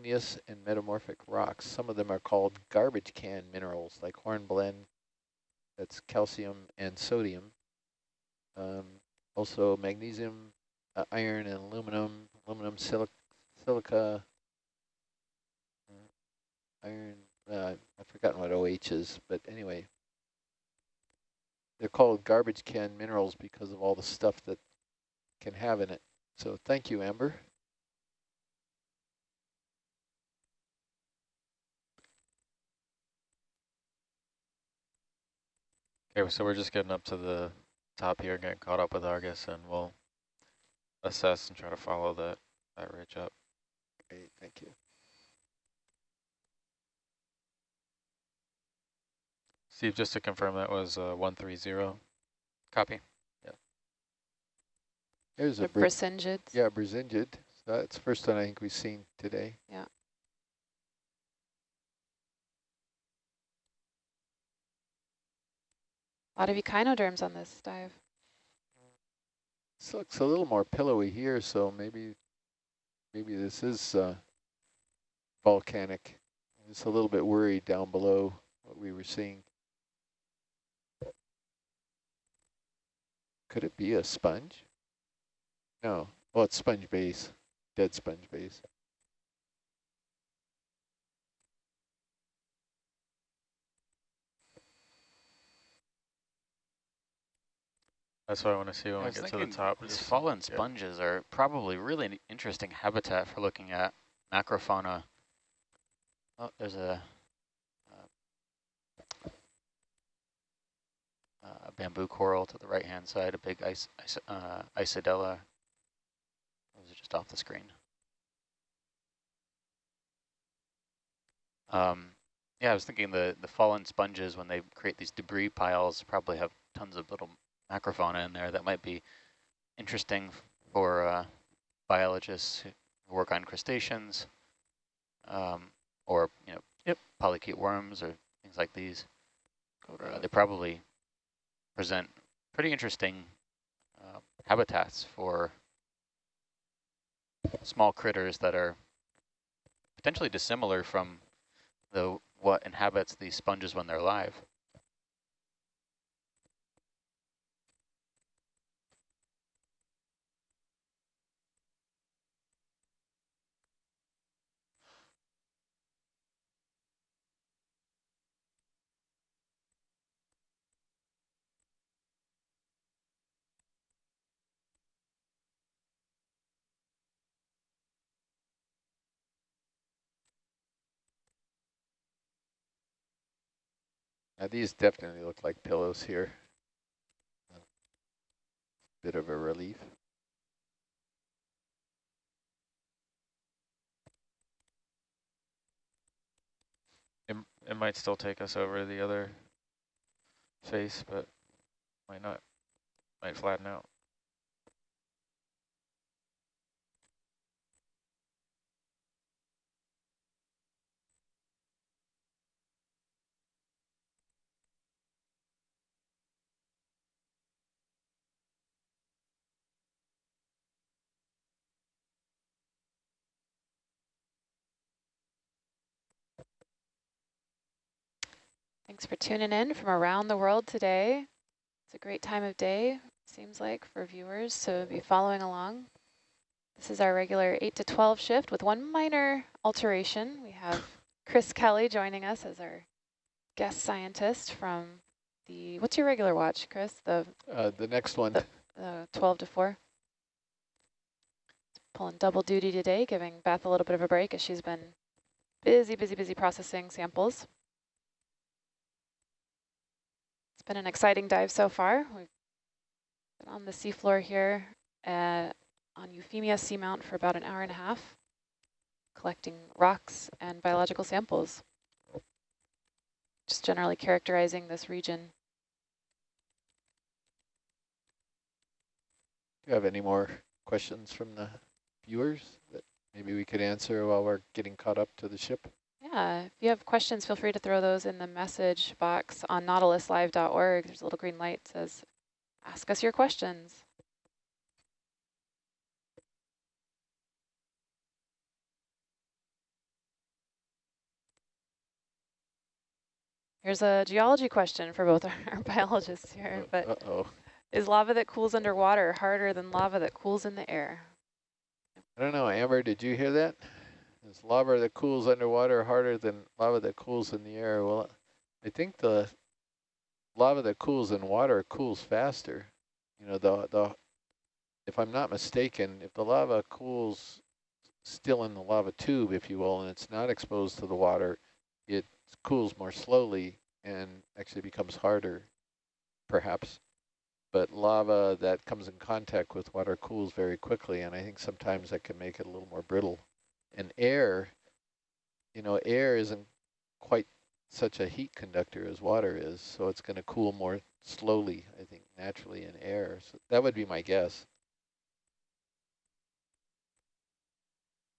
igneous and metamorphic rocks. Some of them are called garbage can minerals, like hornblende, that's calcium and sodium. Um, also magnesium, uh, iron and aluminum, aluminum silic silica, uh, iron, uh, I've forgotten what OH is, but anyway. They're called garbage can minerals because of all the stuff that can have in it. So thank you, Amber. Okay, so we're just getting up to the top here, getting caught up with Argus, and we'll assess and try to follow that, that ridge up. Great, thank you. Steve, just to confirm that was uh, 130. Copy. Yeah. There's a The Brisingid. Yeah, Brisingid. So that's the first one I think we've seen today. Yeah. A lot of echinoderms on this dive. This looks a little more pillowy here, so maybe maybe this is uh, volcanic. Just a little bit worried down below what we were seeing. Could it be a sponge? No. Well, it's sponge base, dead sponge base. That's what I want to see when I we get to the top. These fallen yeah. sponges are probably really an interesting habitat for looking at macrofauna. Oh, there's a, uh, a bamboo coral to the right-hand side, a big ice, ice, uh, Isidella. Those are just off the screen. Um, yeah, I was thinking the, the fallen sponges, when they create these debris piles, probably have tons of little macrofauna in there that might be interesting for uh, biologists who work on crustaceans um, or, you know, yep. polychaete worms or things like these. Uh, they probably present pretty interesting uh, habitats for small critters that are potentially dissimilar from the what inhabits these sponges when they're alive. Now these definitely look like pillows here. Bit of a relief. It, it might still take us over the other face, but might not. Might flatten out. Thanks for tuning in from around the world today. It's a great time of day, seems like, for viewers to be following along. This is our regular 8 to 12 shift with one minor alteration. We have Chris Kelly joining us as our guest scientist from the, what's your regular watch, Chris? The Uh, the next one, The- uh, 12 to 4. Pulling double duty today, giving Beth a little bit of a break as she's been busy, busy, busy processing samples. It's been an exciting dive so far. We've been on the seafloor here uh, on Euphemia Seamount for about an hour and a half, collecting rocks and biological samples. Just generally characterizing this region. do you have any more questions from the viewers that maybe we could answer while we're getting caught up to the ship? Yeah, if you have questions, feel free to throw those in the message box on nautiluslive.org. There's a little green light that says, ask us your questions. Here's a geology question for both our biologists here. Oh, but uh -oh. Is lava that cools underwater harder than lava that cools in the air? I don't know. Amber, did you hear that? Is lava that cools underwater harder than lava that cools in the air? Well, I think the lava that cools in water cools faster. You know, the, the if I'm not mistaken, if the lava cools still in the lava tube, if you will, and it's not exposed to the water, it cools more slowly and actually becomes harder, perhaps. But lava that comes in contact with water cools very quickly, and I think sometimes that can make it a little more brittle. And air, you know, air isn't quite such a heat conductor as water is, so it's going to cool more slowly, I think, naturally in air. So that would be my guess.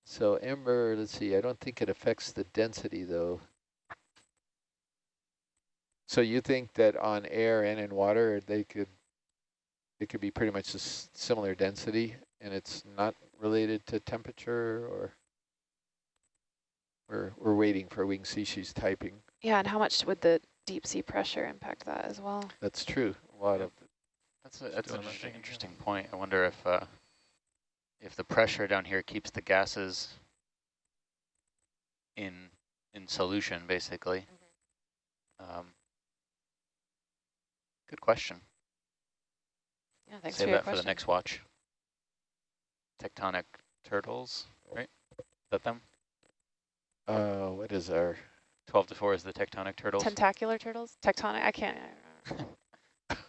So Ember, let's see, I don't think it affects the density though. So you think that on air and in water, they could, it could be pretty much a similar density and it's not related to temperature or we're, we're waiting for wing species typing. Yeah, and how much would the deep sea pressure impact that as well? That's true. A lot of That's a, that's an interesting, interesting point. I wonder if uh, if the pressure down here keeps the gases in in solution, basically. Um, good question. Yeah, thanks Save for your that for the next watch. Tectonic turtles, right? Is that them? Uh, what is our 12 to 4 is the tectonic turtles. Tentacular turtles? Tectonic? I can't. I don't.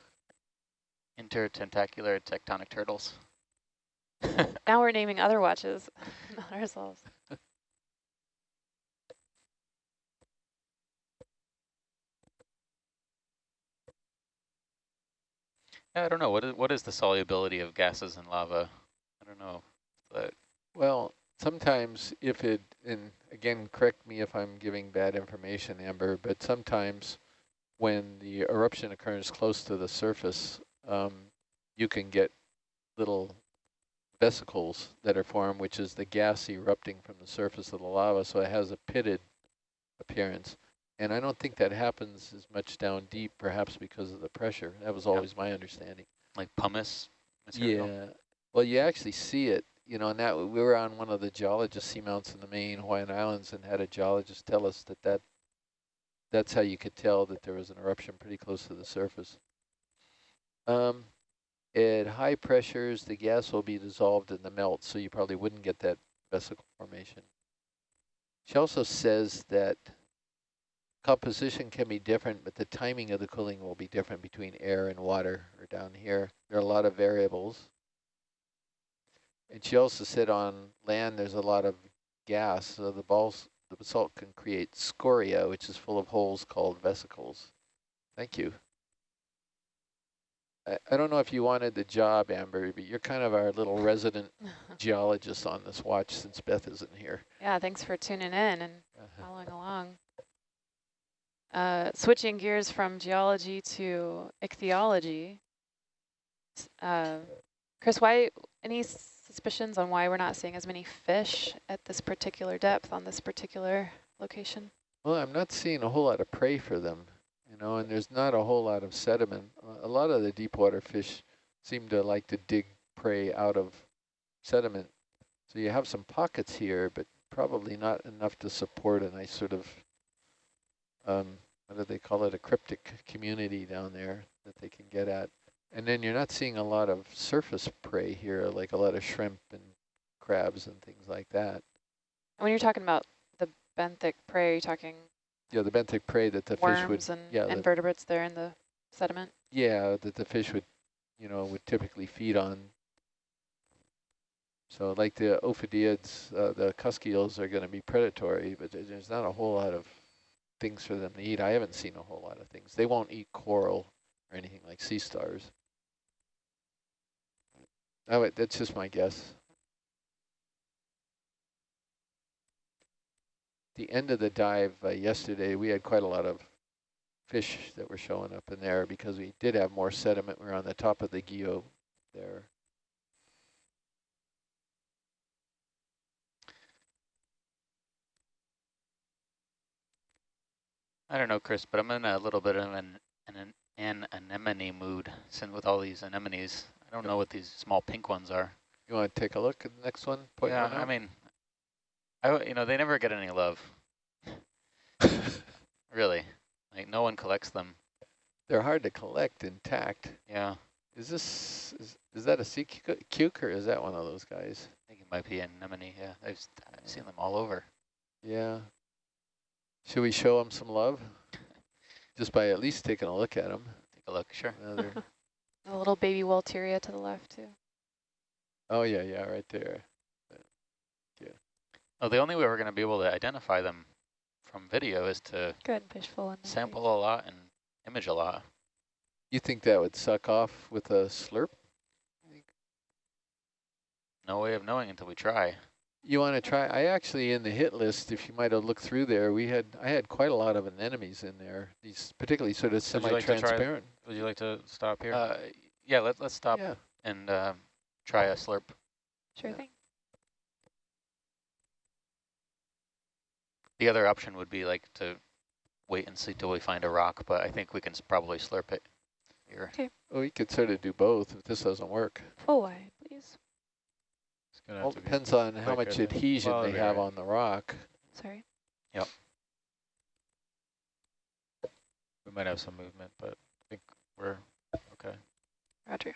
Intertentacular tectonic turtles. now we're naming other watches, not ourselves. Yeah, I don't know. What is, what is the solubility of gases in lava? I don't know. But Well, sometimes if it, and again, correct me if I'm giving bad information, Amber, but sometimes when the eruption occurs close to the surface, um, you can get little vesicles that are formed, which is the gas erupting from the surface of the lava, so it has a pitted appearance. And I don't think that happens as much down deep, perhaps because of the pressure. That was always my understanding. like pumice material. Yeah. Well, you actually see it, you know, and that we were on one of the geologist seamounts in the main Hawaiian Islands and had a geologist tell us that, that that's how you could tell that there was an eruption pretty close to the surface. Um, at high pressures, the gas will be dissolved in the melt, so you probably wouldn't get that vesicle formation. She also says that composition can be different, but the timing of the cooling will be different between air and water or down here. There are a lot of variables. And she also said on land there's a lot of gas, so the balls, the basalt can create scoria, which is full of holes called vesicles. Thank you. I, I don't know if you wanted the job, Amber, but you're kind of our little resident geologist on this watch since Beth isn't here. yeah, thanks for tuning in and following along. Uh, switching gears from geology to ichthyology. Uh, Chris, why any suspicions on why we're not seeing as many fish at this particular depth on this particular location? Well, I'm not seeing a whole lot of prey for them, you know, and there's not a whole lot of sediment. A lot of the deep water fish seem to like to dig prey out of sediment. So you have some pockets here, but probably not enough to support a nice sort of, um, what do they call it, a cryptic community down there that they can get at. And then you're not seeing a lot of surface prey here, like a lot of shrimp and crabs and things like that. And when you're talking about the benthic prey, are you talking Yeah, the benthic prey that the fish would worms and yeah, the- invertebrates there in the sediment? Yeah, that the fish would, you know, would typically feed on. So like the ophidiids, uh, the cusk are going to be predatory, but there's not a whole lot of things for them to eat. I haven't seen a whole lot of things. They won't eat coral or anything like sea stars. Oh, wait, that's just my guess. The end of the dive uh, yesterday, we had quite a lot of fish that were showing up in there because we did have more sediment. We were on the top of the geo there. I don't know, Chris, but I'm in a little bit of an an, an anemone mood since with all these anemones. I don't know what these small pink ones are. You want to take a look at the next one? Point yeah, one I mean, I you know they never get any love. really, like no one collects them. They're hard to collect intact. Yeah, Is this, is, is that a sea cu- cuke or is that one of those guys? I think it might be an anemone. Yeah, I've, I've seen them all over. Yeah. Should we show them some love? Just by at least taking a look at them. Take a look, sure. Another, A little baby Walteria to the left too. oh yeah, yeah, right there. Yeah. Oh, the only way we're going to be able to identify them from video is to Good fish full in sample a lot and image a lot. You think that would suck off with a slurp? No way of knowing until we try. You want to try? I actually in the hit list, if you might have looked through there, we had I had quite a lot of anemones in there. These particularly sort of Would you like semi-transparent. Would you like to stop here? Uh, yeah, let, let's stop Yeah. and uh, try a slurp. Sure Yeah. thing. The other option would be like to wait and see till we find a rock, but I think we can probably slurp it here. Okay. Oh, we could sort of do both if this doesn't work. Full wide, please. it's gonna All have to be depends on how much adhesion they have on the rock. Sorry. Yep. We might have some movement, but I think we're okay. Roger.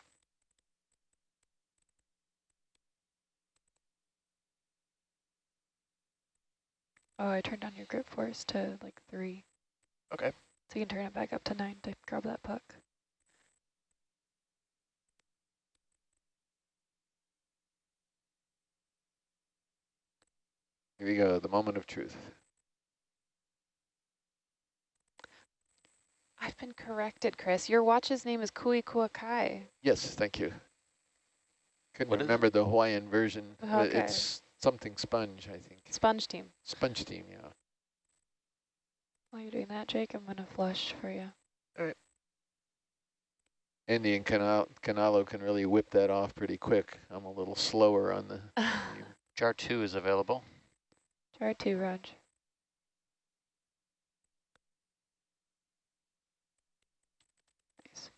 Oh, I turned down your grip force to like three. Okay. So you can turn it back up to nine to grab that puck. Here we go, the moment of truth. I've been corrected, Chris. Your watch's name is Kui Kuakai. Yes, thank you. Couldn't What is it? remember the Hawaiian version. but Okay. It's something sponge, I think. Sponge team. Sponge team, yeah. While you're doing that, Jake, I'm going to flush for you. Andy and Canal Canalo can really whip that off pretty quick. I'm a little slower on the. Jar 2 is available. Jar two, Raj. Nice.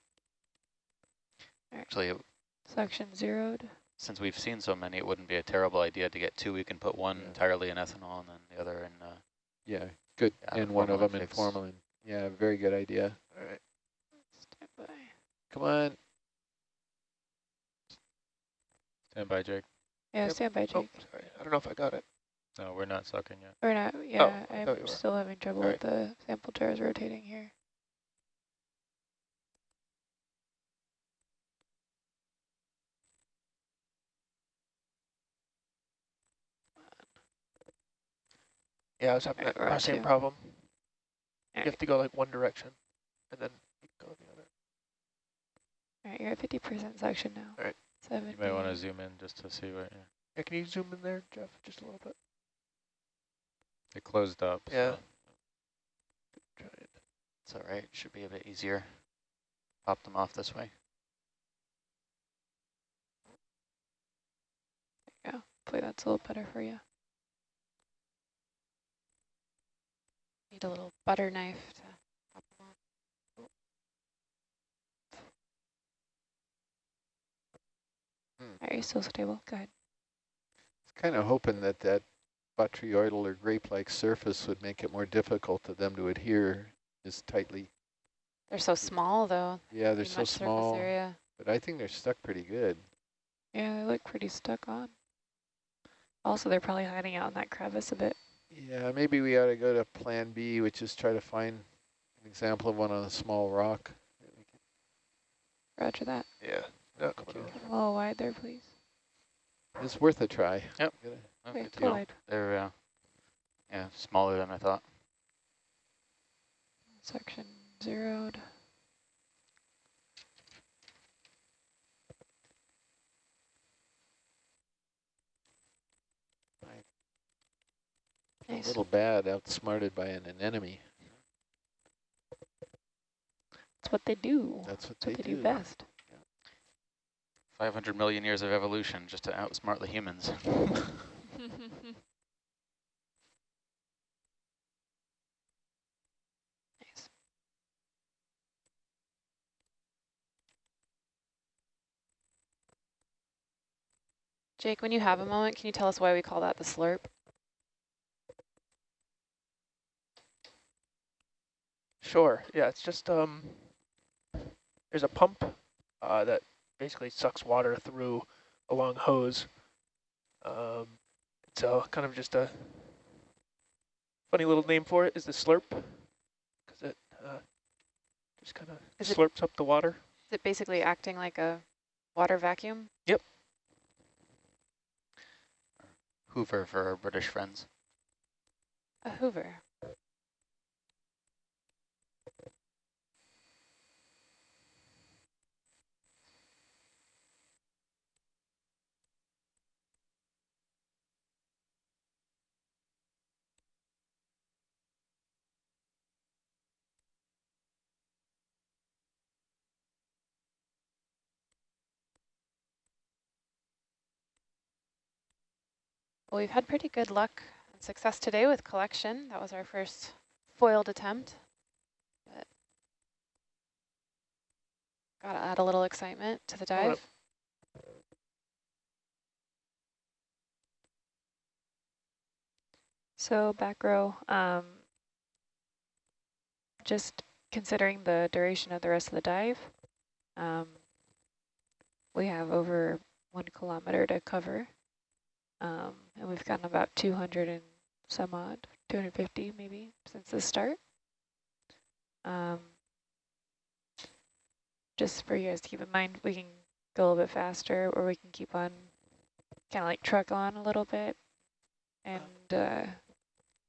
Actually, it- Suction zeroed. since we've seen so many, it wouldn't be a terrible idea to get two. We can put one Yeah. entirely in ethanol and then the other in uh, Yeah, good. Yeah, and one of them formalin in formalin. Yeah, very good idea. All right. Stand by. Come on. Stand by, Jake. Yeah, Yep. stand by, Jake. Oh, Jake. sorry. I don't know if I got it. No, we're not sucking yet. We're not, yeah, Oh, I'm still having trouble All with the sample jars rotating here. Yeah, I was having Alright, that we're on same two. problem. You Alright. have to go like one direction, and then you can go the other. All right, you're at 50% suction now. All right. Seven. You may want to zoom in just to see what. Yeah. Yeah, can you zoom in there, Jeff, just a little bit? It closed up. Yeah. so- Try it. It's all right. Should be a bit easier. Pop them off this way. Hopefully that's a little better for you. Need a little butter knife to pop them off. Hmm. Are you still stable? Go ahead. Kind of hoping that that botryoidal or grape-like surface would make it more difficult for them to adhere as tightly. They're so small though. Yeah, they're so small, Area. but I think they're stuck pretty good. Yeah, they look pretty stuck on. Also, they're probably hiding out in that crevice a bit. Yeah, maybe we ought to go to Plan B, which is try to find an example of one on a small rock. Roger that. Yeah. No, come on. A little wide there, please. It's worth a try. Yep. Gotta- Okay, good to full know. wide. They're uh, yeah smaller than I thought. Section zeroed. Nice. Little bad outsmarted by an anemone. That's what they do. That's what, That's they, what they do. best. 500 million years of evolution just to outsmart the humans. nice. Jake, when you have a moment, can you tell us why we call that the slurp? Sure. Yeah, it's just um. There's a pump uh, that basically sucks water through a long hose. Um, so kind of just a funny little name for it is the slurp, because it uh, just kind of Is it- slurps up the water. Is it basically acting like a water vacuum? Yep. Hoover for our British friends. A hoover. Well, we've had pretty good luck and success today with collection. That was our first foiled attempt. But gotta add a little excitement to the dive. So back row, um, just considering the duration of the rest of the dive, um, we have over one kilometer to cover, um, and we've gotten about 200 and some odd, 250 maybe since the start. Um, just for you guys to keep in mind, we can go a little bit faster, or we can keep on, kind of like truck on a little bit, and uh,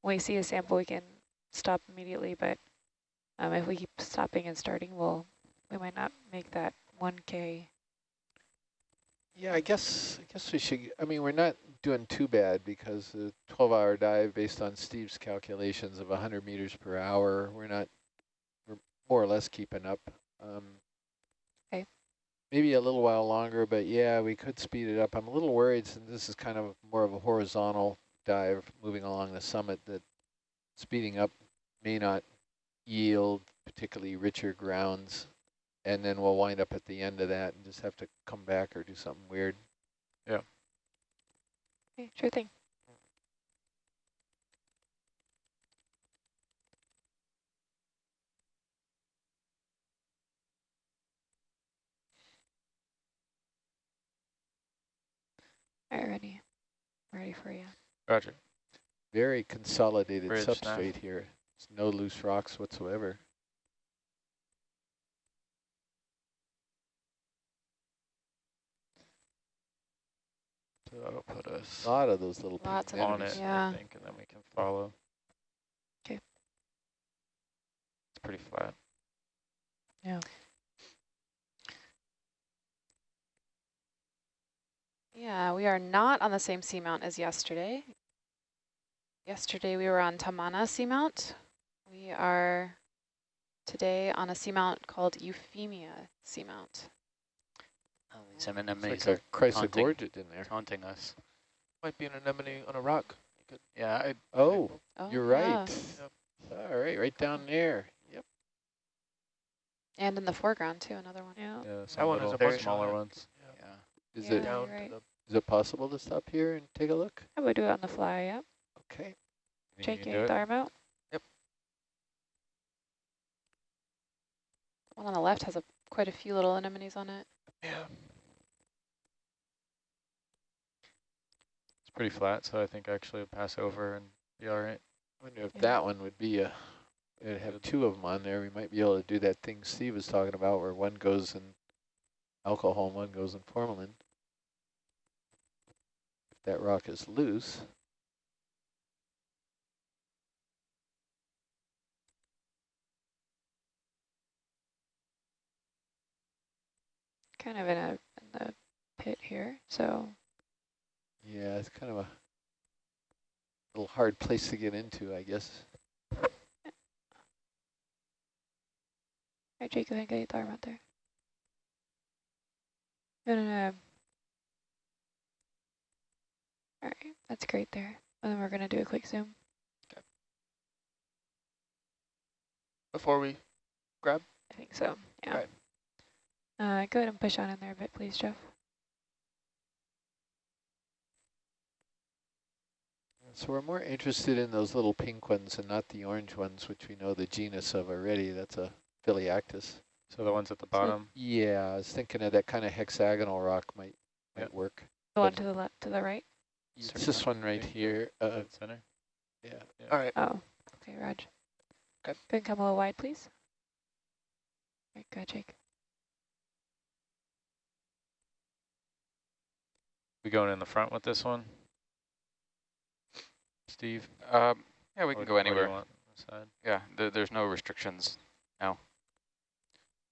when we see a sample, we can stop immediately, but um, if we keep stopping and starting, we'll, we might not make that 1K. Yeah, I guess I guess we should. I mean, we're not doing too bad because the 12-hour dive, based on Steve's calculations of 100 meters per hour, we're not. We're more or less keeping up. Um, Okay. Maybe a little while longer, but yeah, we could speed it up. I'm a little worried since this is kind of more of a horizontal dive moving along the summit that speeding up may not yield particularly richer grounds and then we'll wind up at the end of that and just have to come back or do something weird. Okay, sure thing. All right, ready. Ready for you. Roger. Very consolidated Bridge nav. substrate here. There's no loose rocks whatsoever. So that'll put us A lot of those little pink Lots of on it, Yeah. I think, and then we can follow. Okay. It's pretty flat. Yeah. Yeah, we are not on the same seamount as yesterday. Yesterday we were on Tamana seamount. We are today on a seamount called Euphemia seamount. Oh, these It's anemones like are a haunting. chrysogorgid in there. taunting us. Might be an anemone on a rock. You could Yeah, I, Oh, Oh, you're yeah. right. All right, right down there. Yep. And in the foreground too, another one. Yeah. Yeah, some one has little a bunch smaller ones. yeah. Is Yeah. it down right. to is it possible to stop here and take a look? I would do it on the fly, yep. Okay. Think you Jake, you do arm out. Yep. One on the left has a quite a few little anemones on it. yeah. It's pretty flat, so I think actually it'll pass over and be all right. I wonder if Yeah. that one would be a, it'd have two of them on there. We might be able to do that thing Steve was talking about where one goes in alcohol and one goes in formalin. If that rock is loose. Kind of in a in the pit here, so Yeah, it's kind of a little hard place to get into, I guess. All right, Jake, go ahead and get the arm out there. No, no, no. All right, that's great there. And then we're going to do a quick zoom. Okay. Before we grab? I think so, yeah. Right. Uh, go ahead and push on in there a bit, please, Jeff. So we're more interested in those little pink ones and not the orange ones, which we know the genus of already. That's a Phelliactis. So the ones at the bottom. Yeah, I was thinking of that kind of hexagonal rock might might Yep. work. The one to the left, to the right. It's this one right here. Uh, center. yeah. All right. Oh, okay, Raj. Okay. Then come a little wide, please. All right, go, Jake. We going in the front with this one? Steve? Um, yeah, we Or- can go or you anywhere. want? Yeah, there, there's no restrictions. Now.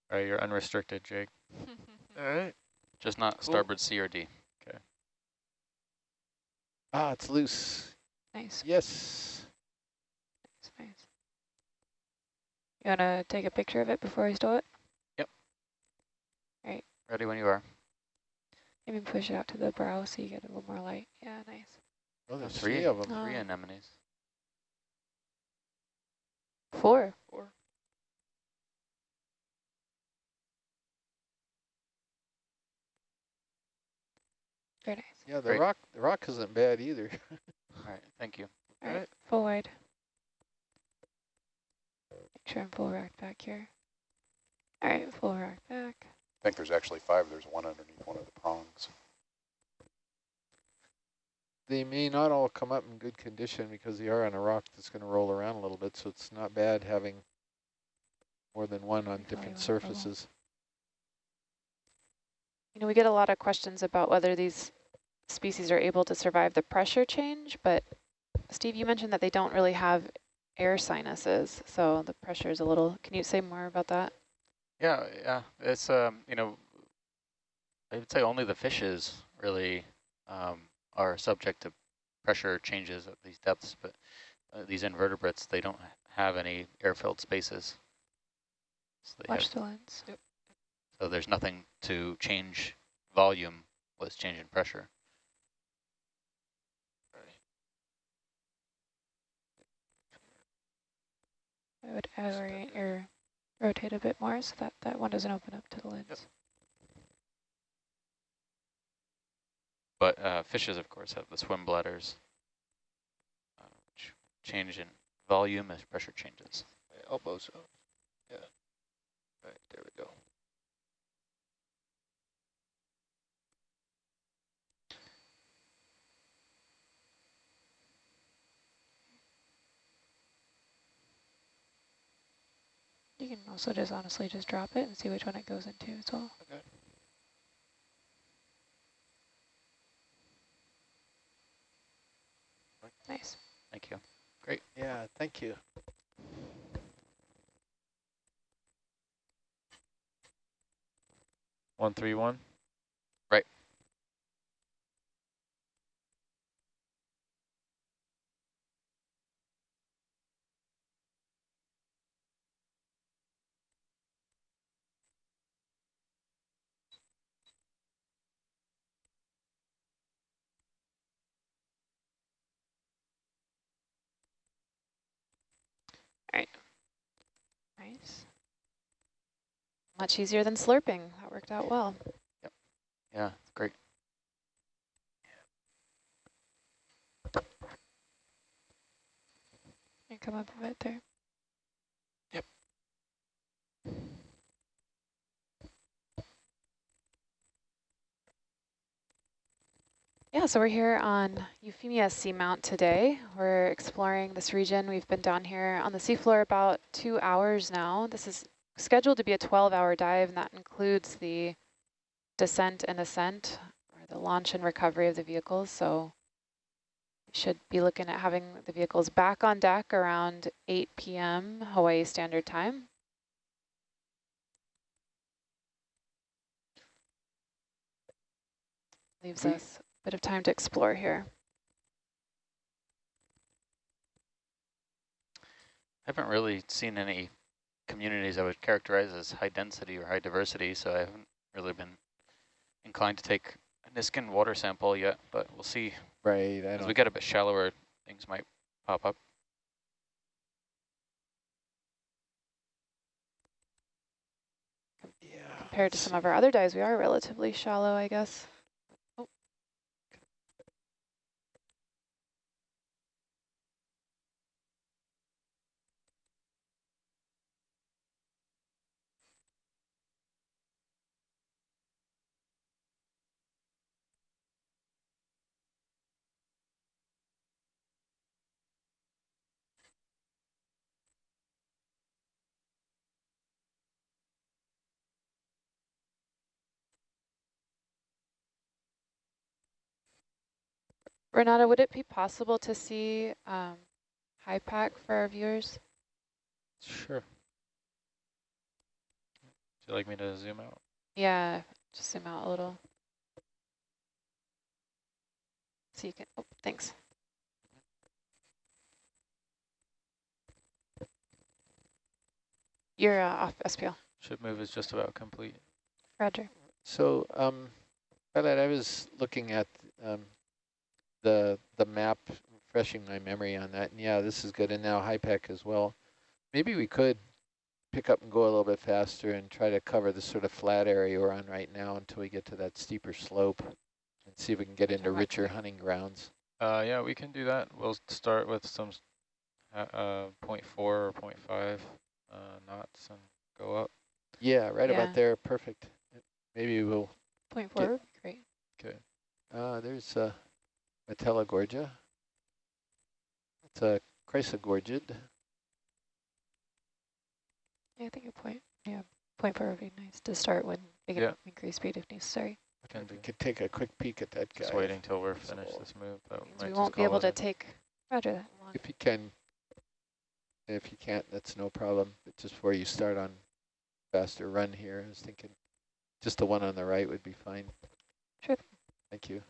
All right, you're unrestricted, Jake. All right. Just not Cool. starboard C or D. Okay. Ah, it's loose. Nice, Yes. nice, nice. You want to take a picture of it before we stow it? Yep. All right. Ready when you are. Maybe push it out to the brow so you get a little more light. Yeah, nice. Oh, there's three. three of them. Oh. Three anemones. Four. Four. Very nice. Yeah, the Great. rock the rock isn't bad either. All right, thank you. All right, Alright. full wide. Make sure I'm full rock back here. All right, full rock back. I think there's actually five. There's one underneath one of the prongs. They may not all come up in good condition because they are on a rock that's going to roll around a little bit, so it's not bad having more than one on different surfaces. You know, we get a lot of questions about whether these species are able to survive the pressure change, but Steve, you mentioned that they don't really have air sinuses, so the pressure is a little, can you say more about that? Yeah, yeah. It's um, you know, I would say only the fishes really um, are subject to pressure changes at these depths, but uh, these invertebrates they don't have any air-filled spaces. So, they have, the lens. so there's nothing to change volume with change in pressure. I would orient or rotate a bit more so that that one doesn't open up to the lens. But uh, fishes, of course, have the swim bladders, uh, which change in volume as pressure changes. My elbows up. Yeah. All right, there we go. You can also just honestly just drop it and see which one it goes into as well. Okay. Nice. Thank you. Great. Yeah, thank you. One three one. Nice. Much easier than slurping. That worked out well. Yep. Yeah, great. And come up a bit there. Yeah, so we're here on Euphemia Seamount today. We're exploring this region. We've been down here on the seafloor about two hours now. This is scheduled to be a 12-hour dive, and that includes the descent and ascent, or the launch and recovery of the vehicles. So we should be looking at having the vehicles back on deck around 8 p.m. Hawaii Standard Time. Leaves us bit of time to explore here. I haven't really seen any communities I would characterize as high density or high diversity, so I haven't really been inclined to take a Niskin water sample yet, but we'll see. Right, I As we don't. get a bit shallower, things might pop up. Yeah. Compared to some of our other dives, we are relatively shallow, I guess. Renata, would it be possible to see um, HYPACK for our viewers? Sure. Would you like me to zoom out? Yeah, just zoom out a little. So you can, oh, thanks. You're uh, off SPL. Ship move is just about complete. Roger. So, um, Violet, I was looking at um, the the map, refreshing my memory on that, and yeah, this is good, and now HYPACK as well. Maybe we could pick up and go a little bit faster and try to cover the sort of flat area we're on right now until we get to that steeper slope and see if we can get into richer hunting grounds. Uh, yeah, we can do that. We'll start with some s- uh, uh, 0.4 or 0.5 uh, knots and go up. Yeah, right Yeah. about there, perfect. Maybe we'll, four, Get- forward. Great. uh, there's uh, Metallogorgia. It's a Chrysogorgid. Yeah, I think a point. Yeah, point four would be nice to start when we can Yeah. increase speed if necessary. Can If we could take a quick peek at that guy. Just waiting till we're finished So- this move. But we won't be able to in. take Roger that. long. If you can, if you can't, that's no problem. But just before you start on faster run here, I was thinking just the one on the right would be fine. Sure. Thank you.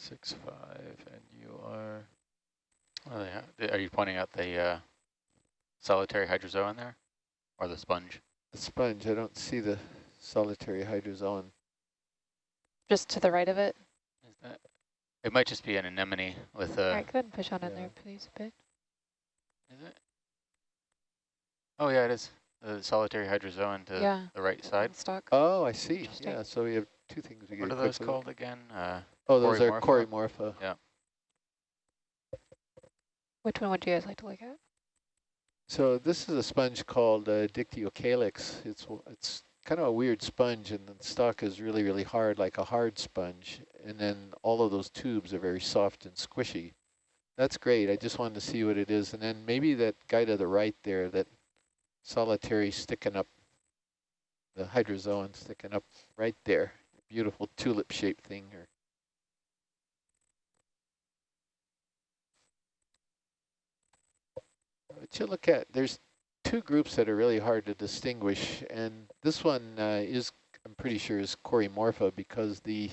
Six five, and you are Oh, yeah. Are you pointing out the uh, solitary hydrozoan there? Or the sponge? The sponge, I don't see the solitary hydrozoan. Just to the right of it. Is that? It might just be an anemone with All a. right, go ahead and push on in there, please, a bit. Is it? Oh yeah, it is. The solitary hydrozoan to yeah. the right side. Stock. Oh, I see. Yeah, so we have two things we What get are those quickly. called again? Uh, Oh, those are Corymorpha? Corymorpha. Which one would you guys like to look at? So this is a sponge called uh, Dictyocalyx. It's it's kind of a weird sponge, and the stalk is really really hard, like a hard sponge. And then all of those tubes are very soft and squishy. That's great. I just wanted to see what it is, and then maybe that guy to the right there, that solitary sticking up, the hydrozoan sticking up right there, beautiful tulip-shaped thing. Or What you look at, there's two groups that are really hard to distinguish, and this one uh, is, I'm pretty sure, is Corymorpha because the,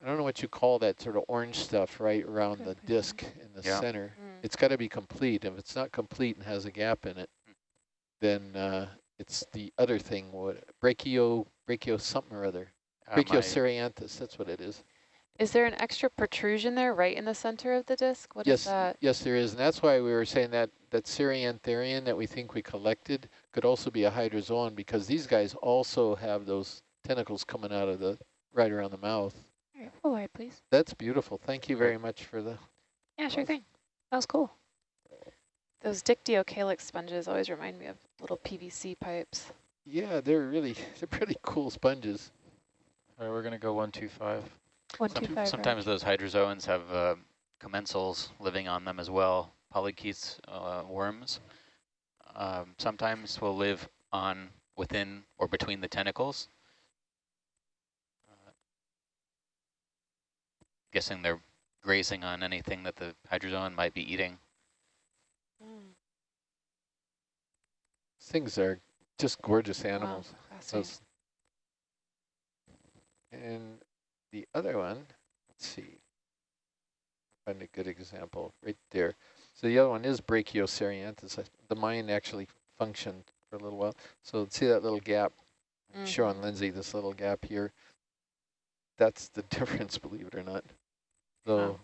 I don't know what you call that sort of orange stuff right around the disc in the Yeah. center. Mm. It's got to be complete. If it's not complete and has a gap in it, then uh, it's the other thing, what brachio, brachio something or other. my- Brachiocerianthus, that's what it is. Is there an extra protrusion there right in the center of the disc? What is yes, that? yes, there is, and that's why we were saying that that ceriantharian that we think we collected could also be a hydrozoan because these guys also have those tentacles coming out of the right around the mouth. All right, full wide, please. That's beautiful. Thank you very much for the. Yeah, sure thing. That was cool. Those Dictyocalyx sponges always remind me of little PVC pipes. Yeah, they're really they're pretty cool sponges. All right, we're gonna go one two five. One, Some- two, five. sometimes those hydrozoans have uh, commensals living on them as well, polychaetes, uh, worms. Um, sometimes will live on within or between the tentacles. Uh, guessing they're grazing on anything that the hydrozoan might be eating. Things are just gorgeous animals. fascinating. Those. And the other one, let's see, find a good example right there. So the other one is Brachiocerianthus. The mine actually functioned for a little while. So see that little gap? Showing Mhm. Lindsay this little gap here. That's the difference, believe it or not. So Wow.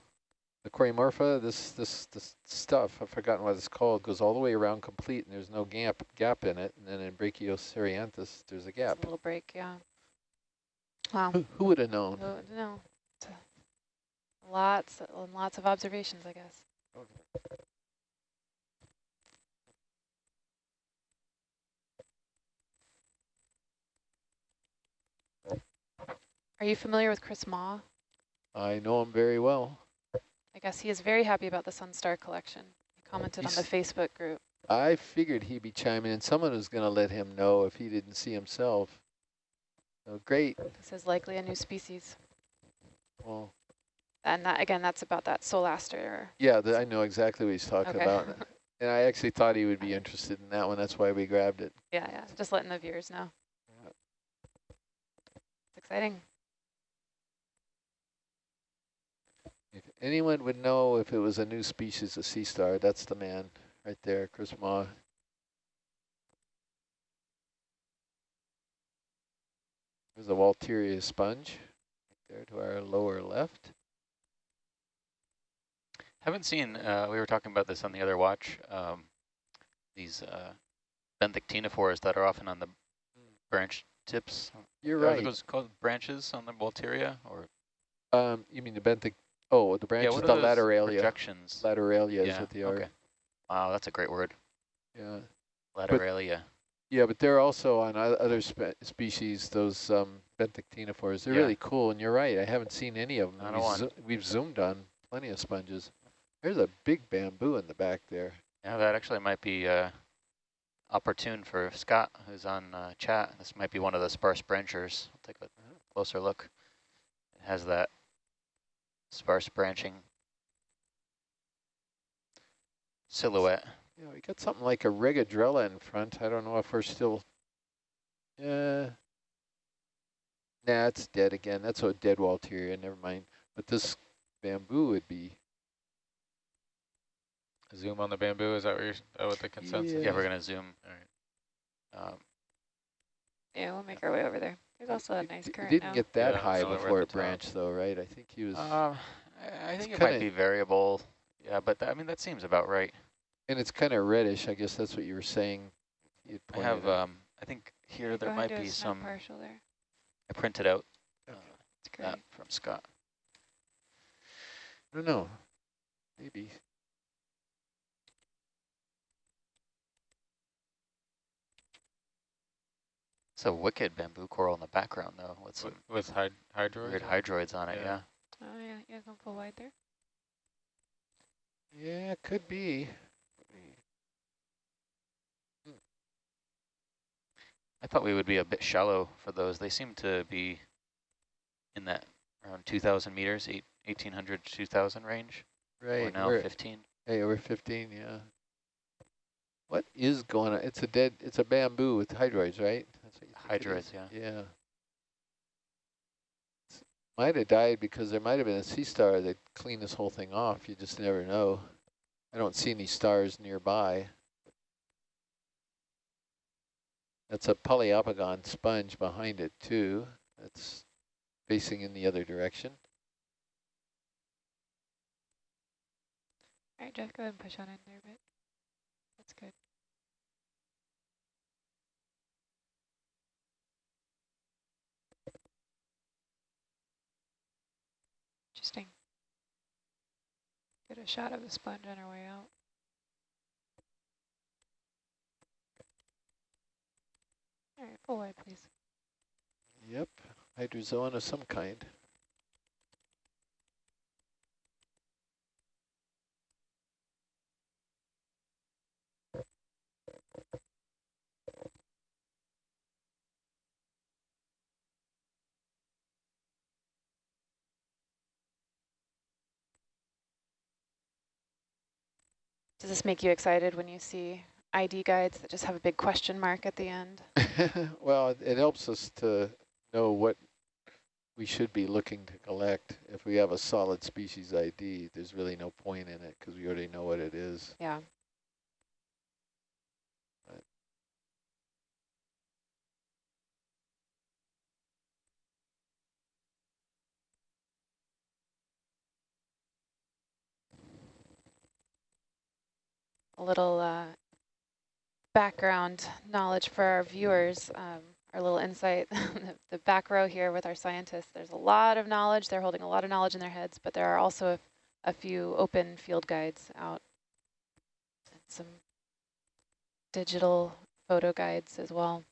the Corymorpha, this this this stuff, I've forgotten what it's called, goes all the way around complete, and there's no gap gap in it. And then in Brachiocerianthus, there's a It's gap. A little break, yeah. Wow. Who, who would have known? No. It's a- Lots and lots of observations, I guess. Are you familiar with Chris Mah? I know him very well. I guess he is very happy about the Sunstar collection. He commented on the Facebook group. I figured he'd be chiming in. Someone was going to let him know if he didn't see himself. So great. This is likely a new species. Well, And that, again, that's about that Solaster. yeah, the, I know exactly what he's talking Okay. about. And I actually thought he would be interested in that one. That's why we grabbed it. Yeah, yeah, just letting the viewers know. Yeah. It's exciting. If anyone would know if it was a new species of sea star, that's the man right there, Chris Mah. There's a Walteria sponge right there to our lower left. Haven't seen, uh, we were talking about this on the other watch, um, these uh, benthic ctenophores that are often on the branch tips. You're Are right. those called branches on the Walteria? Or Um, you mean the benthic? Oh, the branches, what the are lateralia. projections? Lateralia is Yeah, what they are. okay. Wow, that's a great word. Yeah. Lateralia. Yeah, but they're also on other spe species, those um, benthic ctenophores. They're Yeah. really cool, and you're right. I haven't seen any of them. Not We've, zo- we've zoomed on plenty of sponges. There's a big bamboo in the back there. Yeah, that actually might be uh, opportune for Scott, who's on uh, chat. This might be one of the sparse branchers. I'll take a closer look. It has that sparse branching silhouette. Yeah, we got something like a regadrella in front. I don't know if we're still. Yeah. Nah, it's dead again. That's a dead Walteria. Never mind. But this bamboo would be. Zoom on the bamboo, is that what, you're, is that what the consensus Yeah, Yeah. we're going to zoom. All right. Um, Yeah, we'll make our way over there. There's also a It- nice it current didn't now. get that Yeah, high so we're at before it branched, though, right? I think he was. um, I I think it might be variable. Yeah, but th- I mean, that seems about right. And it's kind of reddish. I guess that's what you were saying. You'd I have, out. um, I think here there might and do a be some, partial there. I printed out uh, It's great. that from Scott. I don't know. Maybe. It's a wicked bamboo coral in the background, though, with some With, with hyd hydroids? weird hydroids on it, Yeah. yeah. Oh yeah, you guys want full wide there? Yeah, it could be. I thought we would be a bit shallow for those. They seem to be in that around 2,000 meters, eight, 1,800 to 2,000 range. Right. Or now we're- 15. Hey, we're 15, yeah. What is going on? It's a dead, it's a bamboo with hydroids, right? That's what you think Hydroids, yeah. Yeah. S- Might have died because there might have been a sea star that cleaned this whole thing off. You just never know. I don't see any stars nearby. That's a Poliopogon sponge behind it too. That's facing in the other direction. All right, Jeff, go ahead and push on in there a bit. That's good. Interesting. Get a shot of the sponge on our way out. All right, full wide, please. Yep, hydrozoan of some kind. Does this make you excited when you see ID guides that just have a big question mark at the end? well, it, helps us to know what we should be looking to collect. If we have a solid species ID, there's really no point in it because we already know what it is. Yeah. A little uh, background knowledge for our viewers, um, our little insight. the, back row here with our scientists, there's a lot of knowledge. They're holding a lot of knowledge in their heads, but there are also a, a few open field guides out and some digital photo guides as well.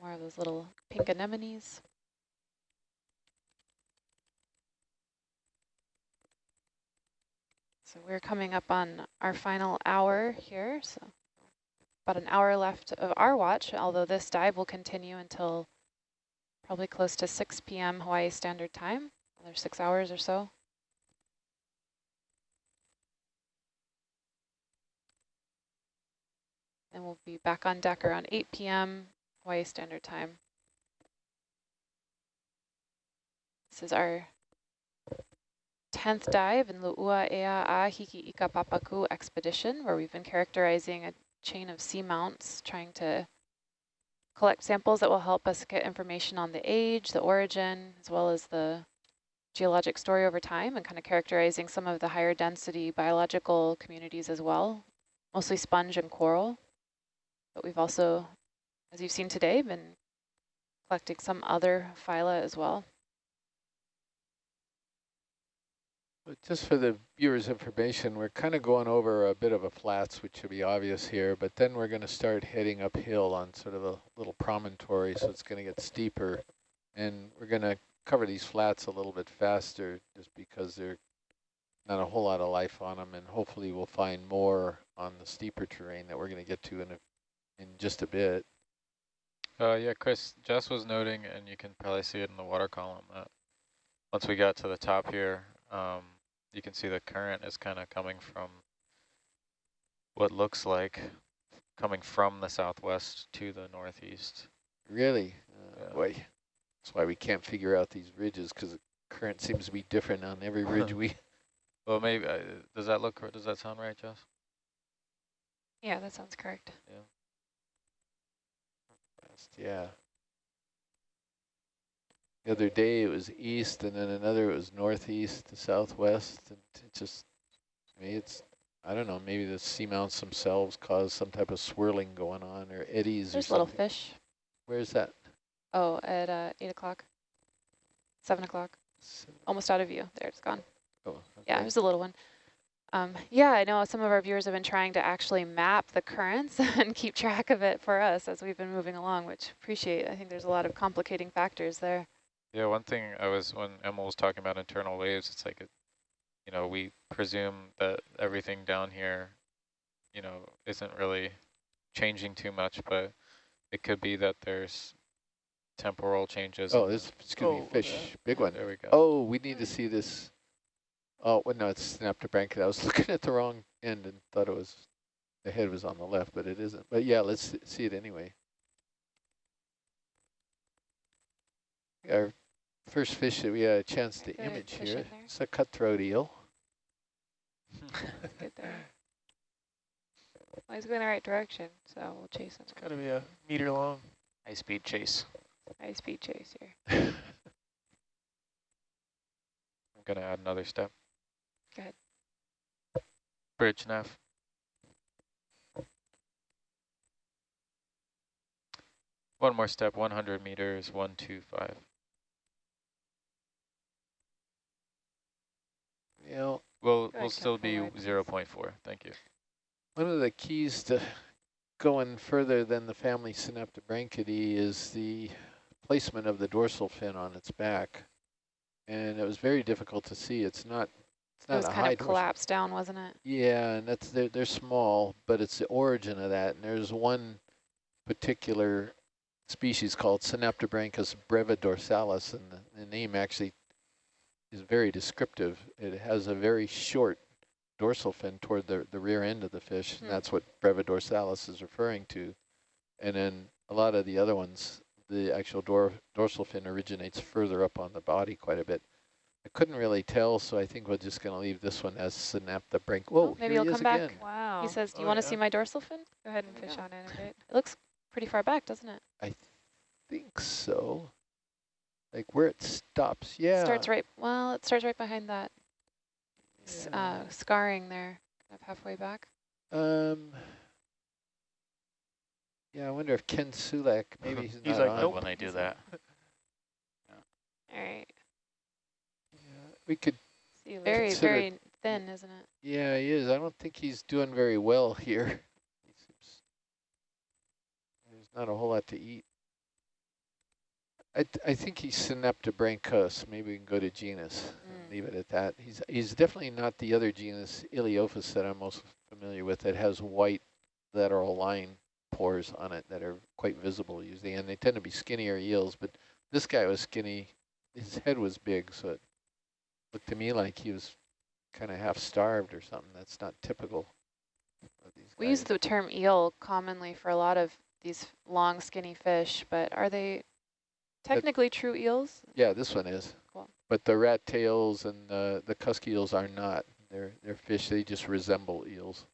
More of those little pink anemones. So we're coming up on our final hour here. So about an hour left of our watch, although this dive will continue until probably close to 6 p.m. Hawaii Standard Time, another six hours or so. And we'll be back on deck around 8 p.m. Hawaii Standard Time. This is our 10th dive in Lu'ua Ea a Hiki Ika Papaku expedition, where we've been characterizing a chain of seamounts, trying to collect samples that will help us get information on the age, the origin, as well as the geologic story over time, and kind of characterizing some of the higher density biological communities as well, mostly sponge and coral. But we've also, as you've seen today, been collecting some other phyla as well. But just for the viewers' information, we're kind of going over a bit of a flats, which should be obvious here, but then we're going to start heading uphill on sort of a little promontory, so it's going to get steeper. And we're going to cover these flats a little bit faster just because there's not a whole lot of life on them, and hopefully we'll find more on the steeper terrain that we're going to get to in, a, in just a bit. Uh, yeah, Chris, Jess was noting, and you can probably see it in the water column, that once we got to the top here, um, you can see the current is kind of coming from what looks like coming from the southwest to the northeast. Really? Uh, Yeah. Boy, that's why we can't figure out these ridges, because the current seems to be different on every ridge we... Well, maybe, uh, does that look, does that sound right, Jess? Yeah, that sounds correct. Yeah. The other day it was east, and then another it was northeast to southwest. And it just, maybe it's, I don't know, maybe the seamounts themselves cause some type of swirling going on or eddies There's or little fish. Where's that? Oh, at uh, 8 o'clock, 7 o'clock, almost out of view. There, it's gone. Oh, Yeah, it was a little one. Um, yeah, I know some of our viewers have been trying to actually map the currents and keep track of it for us as we've been moving along, which appreciate. I think there's a lot of complicating factors there. Yeah, one thing I was, when Emma was talking about internal waves, it's like, it, you know, we presume that everything down here, you know, isn't really changing too much, but it could be that there's temporal changes. Oh, in this the- is going to Oh, be fish. yeah. Big one. There we go. Oh, we need to see this. Oh, well, no, it's Synaptobranchid. I was looking at the wrong end and thought it was, the head was on the left, but it isn't. But yeah, let's see it anyway. Our first fish that we had a chance to Good image fish here. It's a cutthroat eel. That's good there. Well, he's going the right direction, so we'll chase him. It's got to be a meter long. High speed chase. High speed chase here. I'm going to add another step. Go ahead. Bridge nav. One more step, 100 meters, 125. You know, We'll, we'll still be Captain 0 0.4. Thank you. one of the keys to going further than the family Synaptobranchidae is the placement of the dorsal fin on its back. And it was very difficult to see. It's not, it's It was kind of collapsed down, wasn't it? Yeah, and that's they're they're small, but it's the origin of that. And there's one particular species called Synaptobranchus brevidorsalis, and the, the name actually is very descriptive. It has a very short dorsal fin toward the the rear end of the fish, Hmm. and that's what brevidorsalis is referring to. And then a lot of the other ones, the actual dor dorsal fin originates further up on the body quite a bit. I couldn't really tell, so I think we're just going to leave this one as Synaptobranch. Whoa, maybe here he'll he come back. again. Wow. He says, do you Oh, want to yeah. see my dorsal fin? Go ahead and fish go. on in a bit. It looks pretty far back, doesn't it? I think so. Like where it stops, yeah. Starts right, well, it starts right behind that yeah. uh, scarring there, kind of halfway back. Um. Yeah, I wonder if Ken Sulak, maybe he's, He's not like, on. Nope. when they do that. All right. Yeah, we could, See you. Very, Consider- very thin, isn't it? yeah, he is. I don't think he's doing very well here. He seems, there's not a whole lot to eat. I, th- I think he's Synaptobranchus. Maybe we can go to genus and Mm. leave it at that. He's he's definitely not the other genus Ilyophis that I'm most familiar with that has white lateral line pores on it that are quite visible usually, and they tend to be skinnier eels. But this guy was skinny. His head was big, so it looked to me like he was kind of half starved or something. That's not typical. Of these We use the term eel commonly for a lot of these long skinny fish, but are they technically true eels? Yeah, this one is. Cool. But the rat tails and the the cusk eels are not. They're they're fish. They just resemble eels.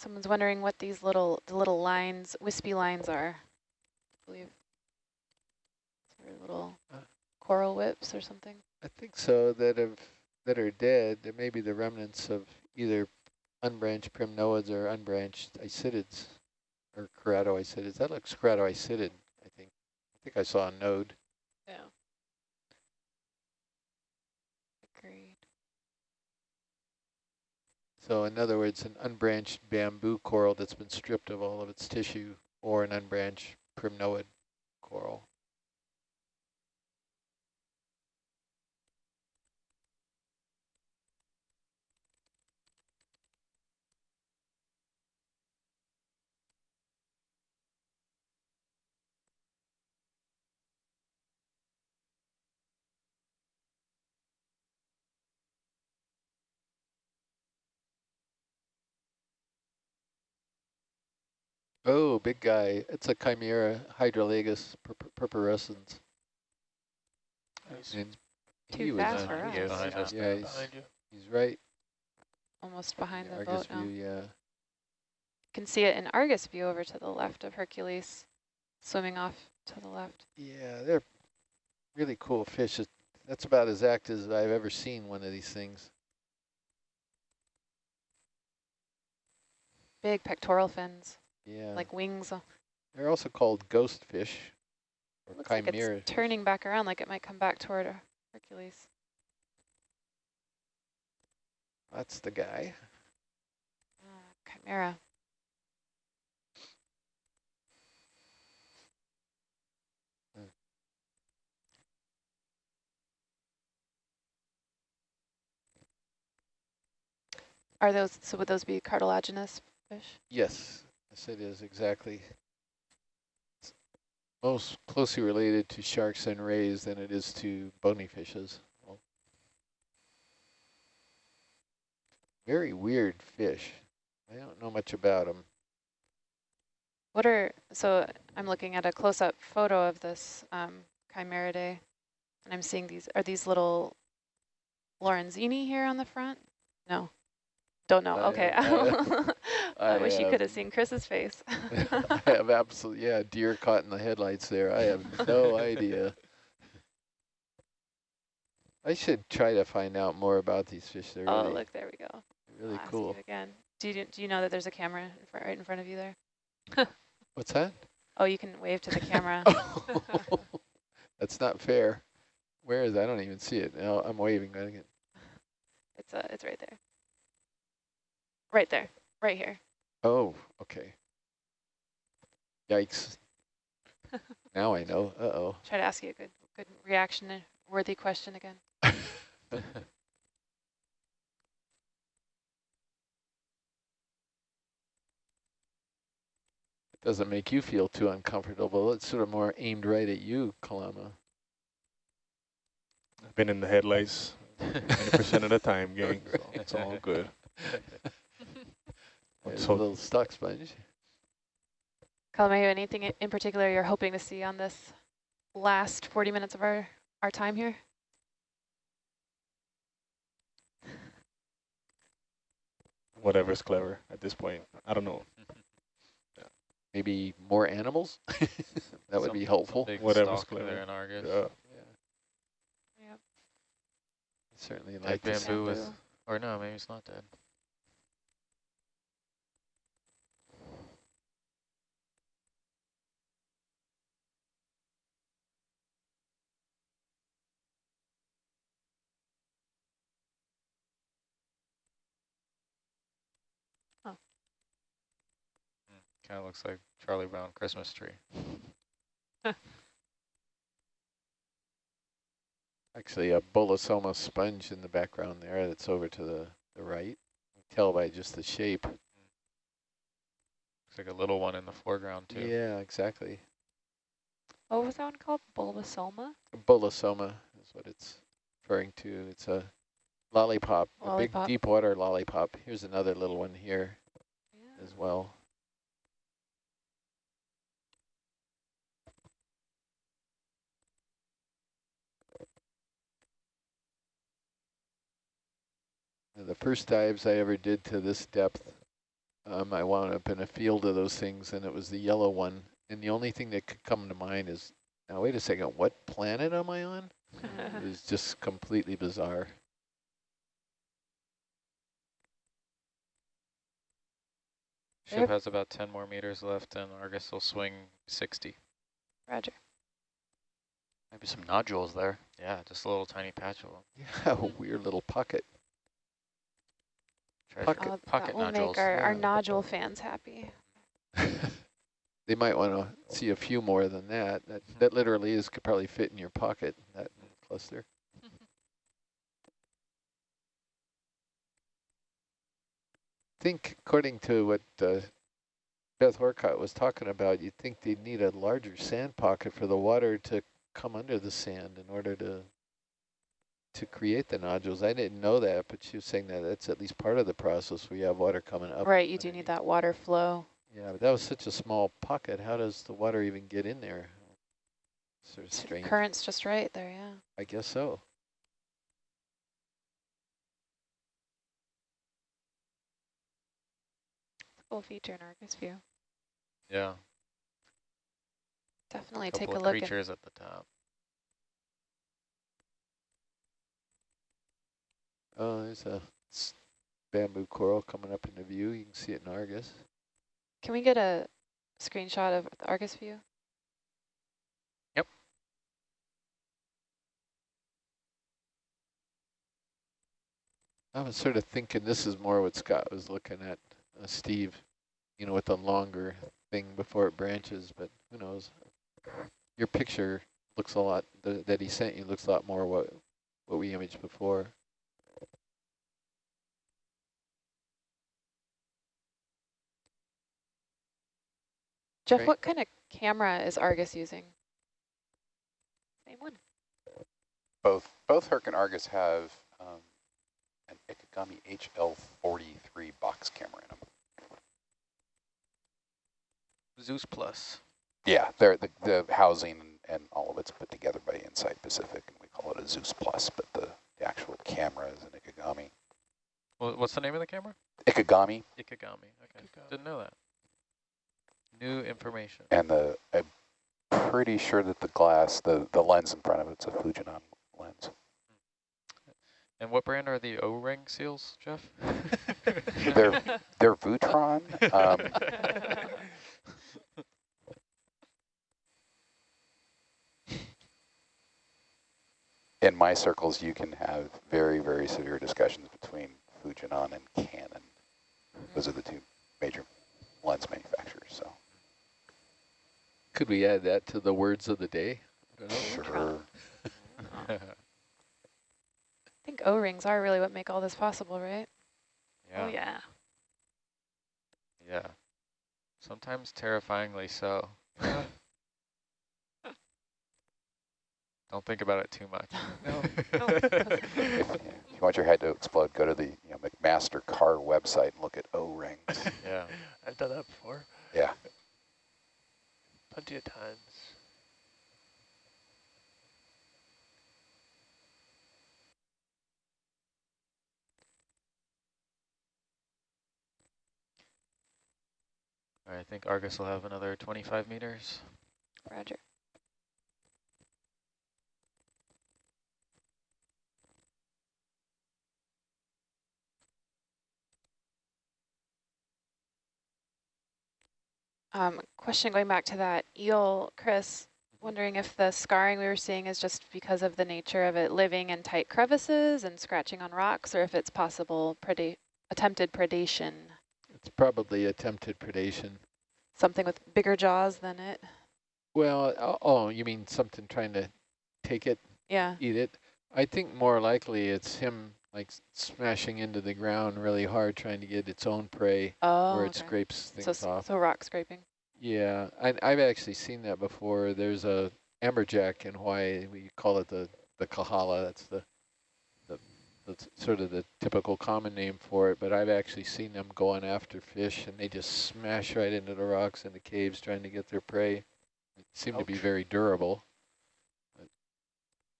Someone's wondering what these little the little lines, wispy lines are. I believe they're little Uh. coral whips or something. I think so. That have that are dead. There may be the remnants of either unbranched primnoids or unbranched isidids, or keratoisidids. That looks keratoisidid. I think. I think I saw a node. Yeah. Agreed. So in other words, an unbranched bamboo coral that's been stripped of all of its tissue, or an unbranched primnoid coral. Oh, big guy. It's a chimera hydrolagus purp purpurescens. Nice. And Too he fast on- for us. Yeah, behind us. Yeah, he's, he's right. Almost behind in the Argus boat now. view, yeah. can see it in Argus view over to the left of Hercules, swimming off to the left. Yeah, they're really cool fish. It- That's about as active as I've ever seen one of these things. Big pectoral fins, Yeah. like wings. uh, They're also called ghost fish or Looks like chimera. it's turning back around, like it might come back toward uh, Hercules. That's the guy. Ah, chimera. Are those, so would those be cartilaginous fish? Yes, yes it is, exactly. It's most closely related to sharks and rays than it is to bony fishes. Very weird fish. I don't know much about them. What are, so I'm looking at a close-up photo of this um, Chimeridae, and I'm seeing these, are these little Lorenzini here on the front? No, don't know, I, okay. uh, I I, wish you uh, could have seen Chris's face. I have absolutely, yeah, deer caught in the headlights there. I have no idea. I should try to find out more about these fish. They're Oh, really, look, there we go. really I'll cool. you again. Do you, do you know that there's a camera right in front of you there? What's that? Oh, you can wave to the camera. That's not fair. Where is it? I don't even see it. No, I'm waving. I get- It's uh, it's right there. Right there, right here. Oh, okay. Yikes. now I know. Uh-oh. Try to ask you a good, good reaction worthy question again. It doesn't make you feel too uncomfortable. It's sort of more aimed right at you, Kalama. I've been in the headlights 90% of the time, gang. So it's all good. There's So- a little stock sponge. Kalamayu, anything in particular you're hoping to see on this last 40 minutes of our, our time here? whatever's clever at this point. I don't know. Maybe more animals? that would be helpful. Whatever's clever. there in Argus. Yeah. Yep. Certainly Dead like to see- bamboo with, Bamboo. or no, maybe it's not dead. Kind of looks like Charlie Brown Christmas tree. Actually, a bolosoma sponge in the background there that's over to the, the right. You can Tell by just the shape. Looks like a little one in the foreground too. Yeah, exactly. What was that one called? Bulbosoma? Bolosoma is what it's referring to. It's a lollipop, Lollipop. a big deep water lollipop. Here's another little one here Yeah. as well. The first dives I ever did to this depth, um, I wound up in a field of those things, and it was the yellow one. And the only thing that could come to mind is, now wait a second, what planet am I on? It was just completely bizarre. Ship has about 10 more meters left and Argus will swing 60. Roger. Maybe some nodules there. Yeah, just a little tiny patch of them. Yeah, a weird little pocket. Treasure. Pocket- Oh, pocket that will nodules. make our, our nodule fans happy. they might want to see a few more than that. That that literally is could probably fit in your pocket. That cluster. think according to what uh, Beth Orcutt was talking about, you'd think they'd need a larger sand pocket for the water to come under the sand in order to to create the nodules. I didn't know that, but she was saying that that's at least part of the process. We have water coming up. Right, you do need that water flow. Yeah, but that was such a small pocket. How does the water even get in there? Sort of strange. Current's just right there, yeah. I guess so. Cool feature in Argus view. Yeah, Definitely couple take a look. at- creatures at the top. Oh, there's a bamboo coral coming up into view. You can see it in Argus. Can we get a screenshot of the Argus view? Yep. I was sort of thinking this is more what Scott was looking at, uh, Steve, you know, with the longer thing before it branches, but who knows? Your picture looks a lot, th that he sent you looks a lot more what, what we imaged before. Jeff, Great. what kind of camera is Argus using? Same one. Both both Herc and Argus have um, an Ikegami HL43 box camera in them. Zeus Plus. Yeah, they're the, the housing and all of it's put together by Insite Pacific, and we call it a Zeus Plus, but the, the actual camera is an Ikegami. Wha- What's the name of the camera? Ikegami, Ikegami. Okay, didn't know that. New information. and the I'm pretty sure that the glass, the, the lens in front of it's a Fujinon lens. And what brand are the O-ring seals, Jeff? They're they're Viton. Um, in my circles, you can have very, very severe discussions between Fujinon and Canon. Those are the two major lens manufacturers. So Could we add that to the words of the day? I don't know. sure. I think O-rings are really what make all this possible, right? yeah. Oh yeah. Yeah. Sometimes terrifyingly so. Don't think about it too much. If, if you want your head to explode, go to the you know, McMaster-Carr website and look at O-rings. yeah. I've done that before. Yeah plenty of times. I think Argus will have another 25 meters. Roger. Um, question going back to that eel, Chris, wondering if the scarring we were seeing is just because of the nature of it living in tight crevices and scratching on rocks, or if it's possible preda attempted predation, It's probably attempted predation. something with bigger jaws than it. Well, oh, oh, you mean something trying to take it, Yeah. eat it? I think more likely it's him like smashing into the ground really hard, trying to get its own prey Oh, where it okay. scrapes things So, off. so rock scraping. Yeah, I, I've actually seen that before. There's a amberjack in Hawaii. We call it the the kahala. That's the the that's sort of the typical common name for it. But I've actually seen them going after fish, and they just smash right into the rocks in the caves trying to get their prey. They seem to be very durable.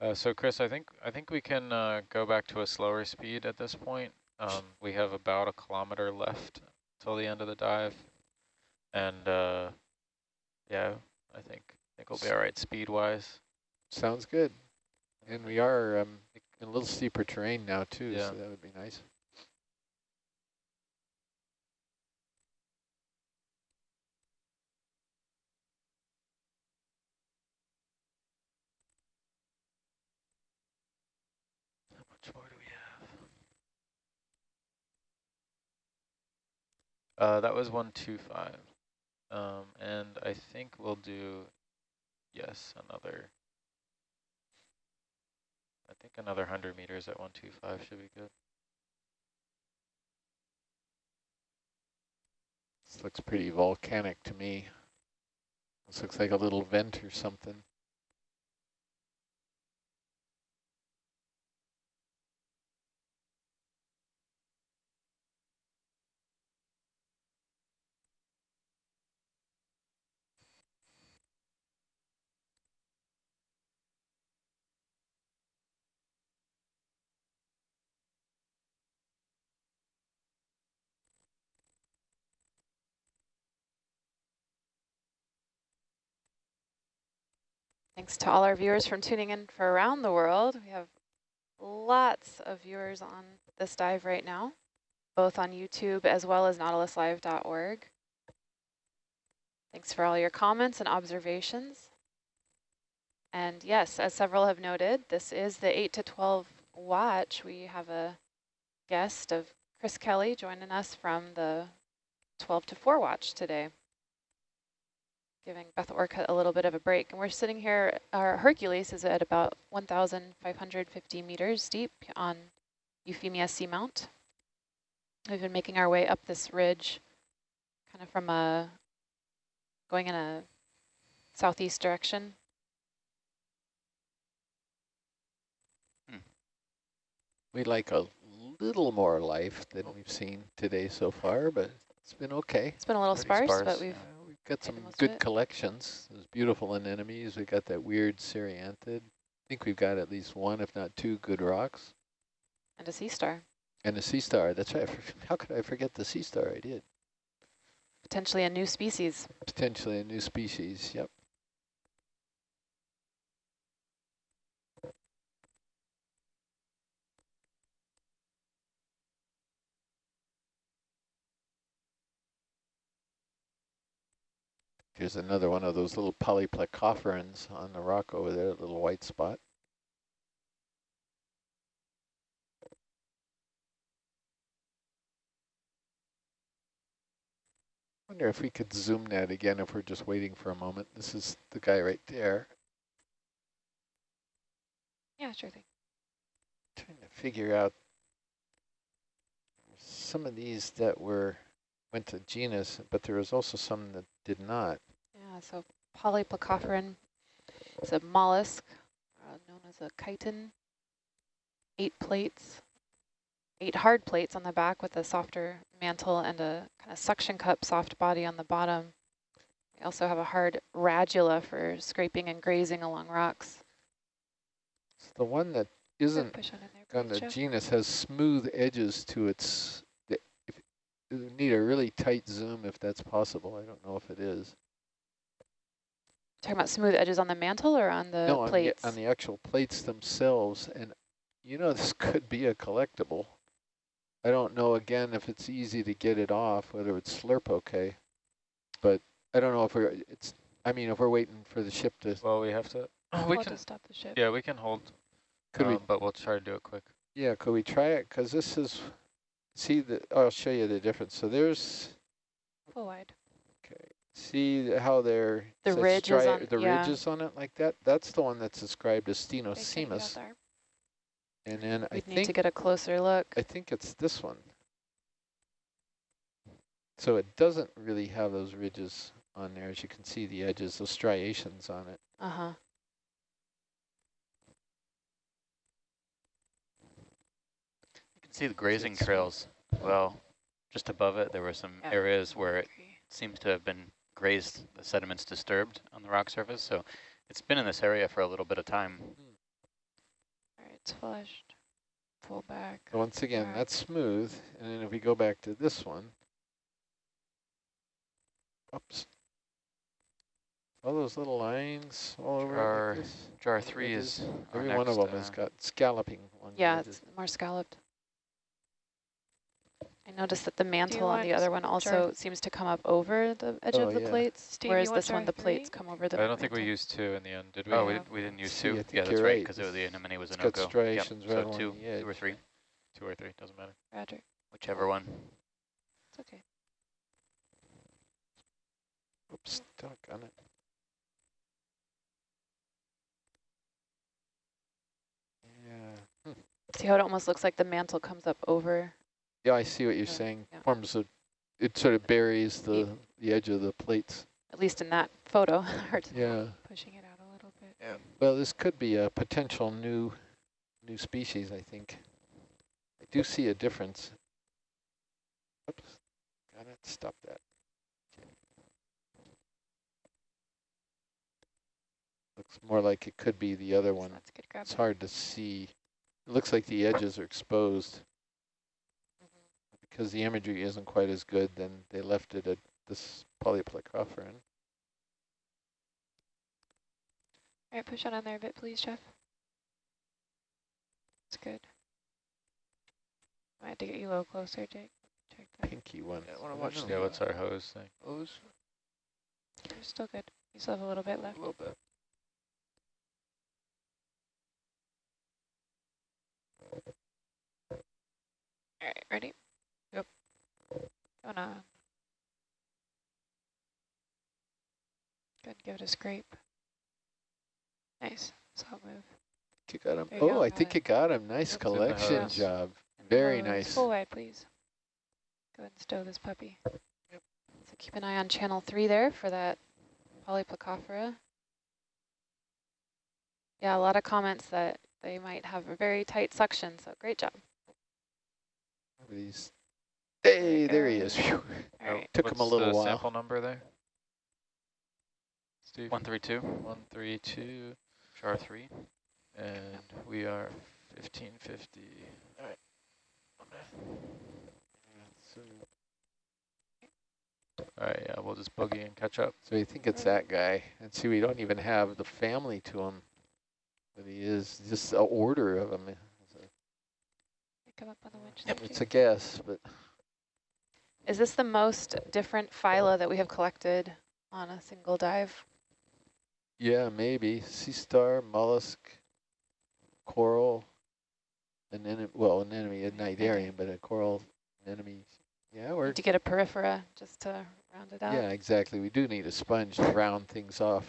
Uh, so Chris, I think I think we can uh, go back to a slower speed at this point. Um, we have about a kilometer left till the end of the dive, and uh, yeah, I think I think we'll be all right speed wise. Sounds good. And we are um, in a little steeper terrain now too, Yeah. so that would be nice. How much more do we have? Uh, that was one two five, um, and I think we'll do yes another. I think another hundred meters at one two five should be good. This looks pretty volcanic to me. This looks like a little vent or something. Thanks to all our viewers from tuning in for around the world. We have lots of viewers on this dive right now, both on YouTube as well as nautiluslive.org. Thanks for all your comments and observations. And yes, as several have noted, this is the 8 to 12 watch. We have a guest of Chris Kelly joining us from the 12 to 4 watch today giving Beth Orcutt a little bit of a break. And we're sitting here, our Hercules is at about 1,550 meters deep on Euphemia Seamount. We've been making our way up this ridge, kind of from a, going in a southeast direction. Hmm. We'd like a little more life than we've seen today so far, but it's been okay. It's been a little sparse, sparse, but we've, we've got some the most of good it. collections. There's beautiful anemones. We got that weird cerianthid. I think we've got at least one, if not two, good rocks. and a sea star, And a sea star. That's right. How could I forget the sea star? I did. potentially a new species. Potentially a new species. Yep. There's another one of those little polyplacophorans on the rock over there, a little white spot. wonder if we could zoom that again if we're just waiting for a moment. This is the guy right there. Yeah, sure thing. Trying to figure out some of these that were went to genus, but there was also some that did not. So polyplacophoran is a mollusk uh, known as a chiton. Eight plates, eight hard plates on the back with a softer mantle and a kind of suction cup soft body on the bottom. We also have a hard radula for scraping and grazing along rocks. The one that isn't on the genus has smooth edges to its. If, need a really tight zoom if that's possible. I don't know if it is. Talking about smooth edges on the mantle or on the no, on the, plates? on the actual plates themselves. And you know, this could be a collectible. I don't know, again, if it's easy to get it off, whether it's slurp okay. But I don't know if we're, it's, I mean, if we're waiting for the ship to, Well, we have to, we We'll can, just stop the ship. yeah, we can hold, could we, um, but we'll try to do it quick. yeah, could we try it? Because this is, see, the, I'll show you the difference. So there's, Full wide. Okay, see how they're, The says ridge is on- the yeah. ridges on it like that? That's the one that's described as Okay, can you go stenosemus. And then I We'd need think to get a closer look. I think it's this one. So it doesn't really have those ridges on there, as you can see the edges, those striations on it. Uh-huh. You can see the grazing trails. Well, just above it, there were some Yeah. areas where it seems to have been grazed, the sediments disturbed on the rock surface. So it's been in this area for a little bit of time. All right, it's flushed. Pull back. So once again, Alright. that's smooth, and then if we go back to this one, oops, all those little lines all over Jar- like. Jar three edges. is our Every one of next, them has uh, got scalloping along Yeah, it's more scalloped. I noticed that the mantle on the other one also seems to come up over the edge Oh, of the yeah. plates, Steve, whereas this one, jar the plates come over the I don't think we used two in the end, did we? Oh, we, Yeah. did, we didn't use See, two? I Yeah, that's you're right, right. because the anemone was a It's got no-go. striations right so two, two or three, Two or three, doesn't matter. Roger. whichever one. It's okay. Oops, stuck on it. Yeah. Hmm. See how it almost looks like the mantle comes up over? Yeah, I see what you're Yeah, saying. yeah. Forms a, it sort of buries the, the edge of the plates. At least in that photo. Hard to Yeah. Pushing it out a little bit. Yeah. Well, this could be a potential new, new species, I think. I do see a difference. Oops, Gotta stop that. Looks more like it could be the other one. That's a good grab. It's hard to see. It looks like the edges are exposed. Because the imagery isn't quite as good, then they left it at this polyplacophoran. All right, push on on there a bit, please, Jeff. That's good. I had to get you a little closer, Jake. Check that. Pinky one. Yeah, I wanna watch know. Yeah, what's our hose thing? Hose, You're still good. You still have a little bit left. a little bit. All right, ready? Yep. Going on. Good, give it a scrape. Nice. Solid move. You got him. There you Oh, go. I Got think it. you got him. Nice Yep. It's in the collection job. Very Close. nice. Full wide, please. Go ahead and stow this puppy. So keep an eye on channel three there for that polyplacophora. Yeah, a lot of comments that they might have a very tight suction, so great job. These. Hey, there he is. Phew. All right. Took him a what's little the while. sample number there? Steve? 132. 132, char three. and we are fifteen fifty. So, All right, yeah, we'll just boogie and catch up. so you think it's that guy. And see, we don't even have the family to him. But he is just a order of him. Come up on the winch. there, It's a guess, but Is this the most different phyla that we have collected on a single dive? yeah, maybe. Sea star, mollusk, coral, an enemy, well, an enemy, a cnidarian, but a coral anemone. Yeah, we're to get a porifera just to round it out. Yeah, exactly. We do need a sponge to round things off.